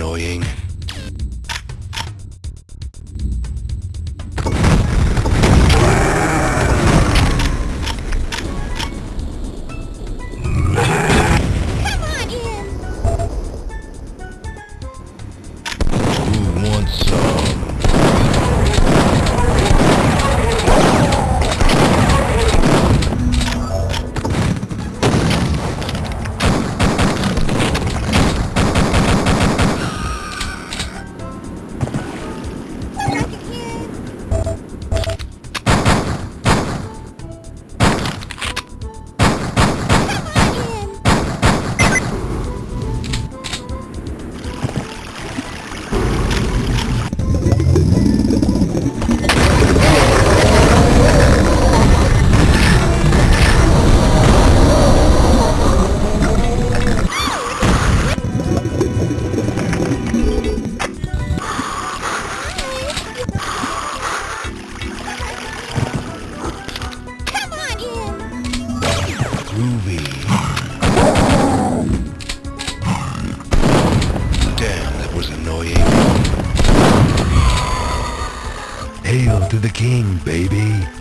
annoying. Ruby. Damn, that was annoying. Hail to the king, baby.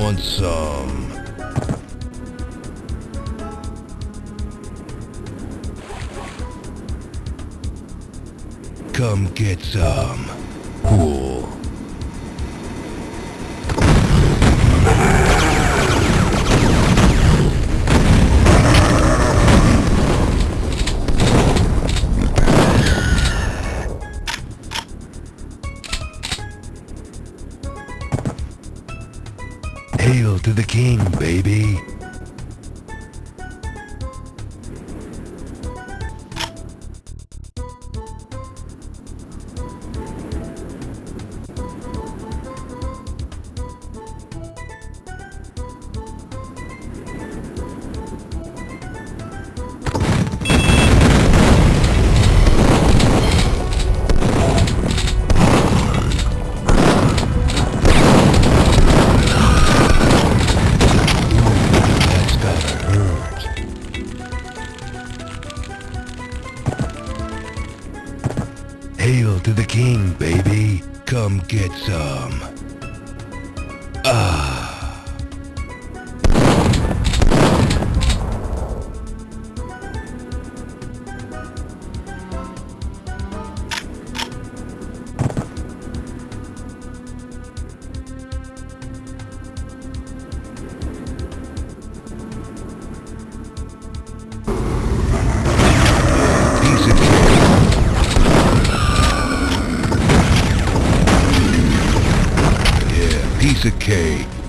Who wants some? Come get some. Cool. To the king, baby. Hail to the king, baby. Come get some. Piece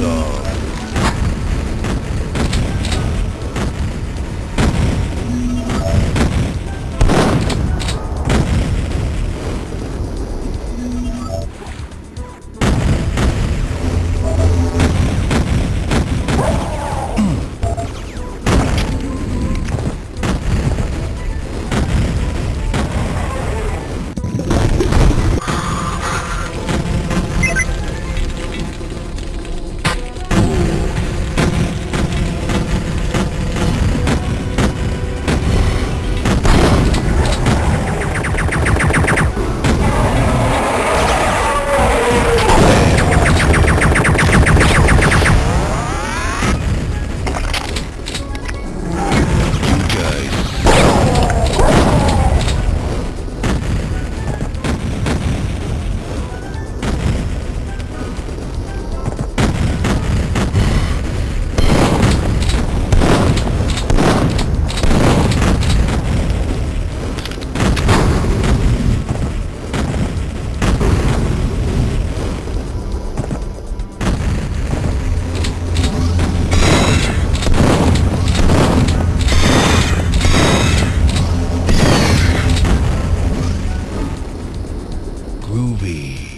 So. Ruby.